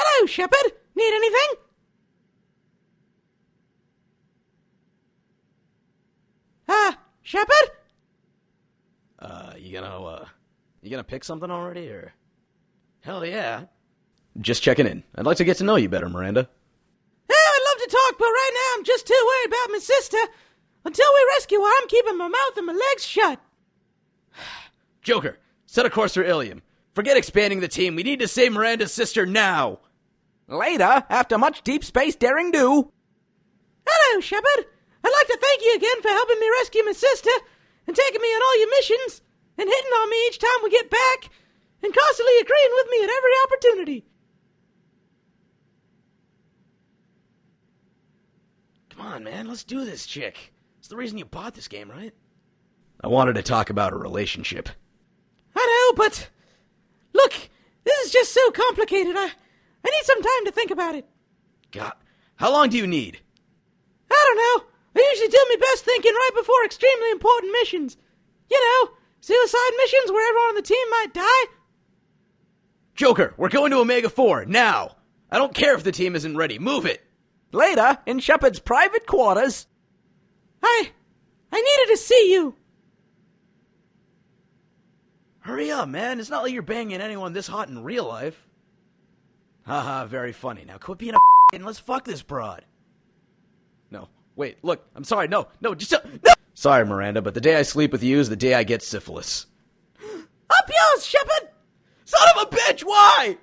Hello, Shepard. Need anything? Ah, uh, Shepard? Uh, you gonna, uh, you gonna pick something already, or? Hell yeah. Just checking in. I'd like to get to know you better, Miranda. I'd love to talk, but right now I'm just too worried about my sister. Until we rescue her, I'm keeping my mouth and my legs shut. Joker, set a course for Ilium. Forget expanding the team. We need to save Miranda's sister now. Later, after much deep space daring do. Hello, Shepard. I'd like to thank you again for helping me rescue my sister and taking me on all your missions and hitting on me each time we get back and constantly agreeing with me at every opportunity. Come on, man. Let's do this, chick. It's the reason you bought this game, right? I wanted to talk about a relationship. I know, but look, this is just so complicated. I I need some time to think about it. God, how long do you need? I don't know. I usually do my best thinking right before extremely important missions. You know, suicide missions where everyone on the team might die. Joker, we're going to Omega 4 now. I don't care if the team isn't ready. Move it. Later, in Shepard's private quarters. I. I needed to see you. Hurry up, man. It's not like you're banging anyone this hot in real life. Haha, very funny. Now quit being a and let's fuck this broad. No, wait, look, I'm sorry. No, no, just uh, no. Sorry, Miranda, but the day I sleep with you is the day I get syphilis. Up yours, Shepard! Son of a bitch, why?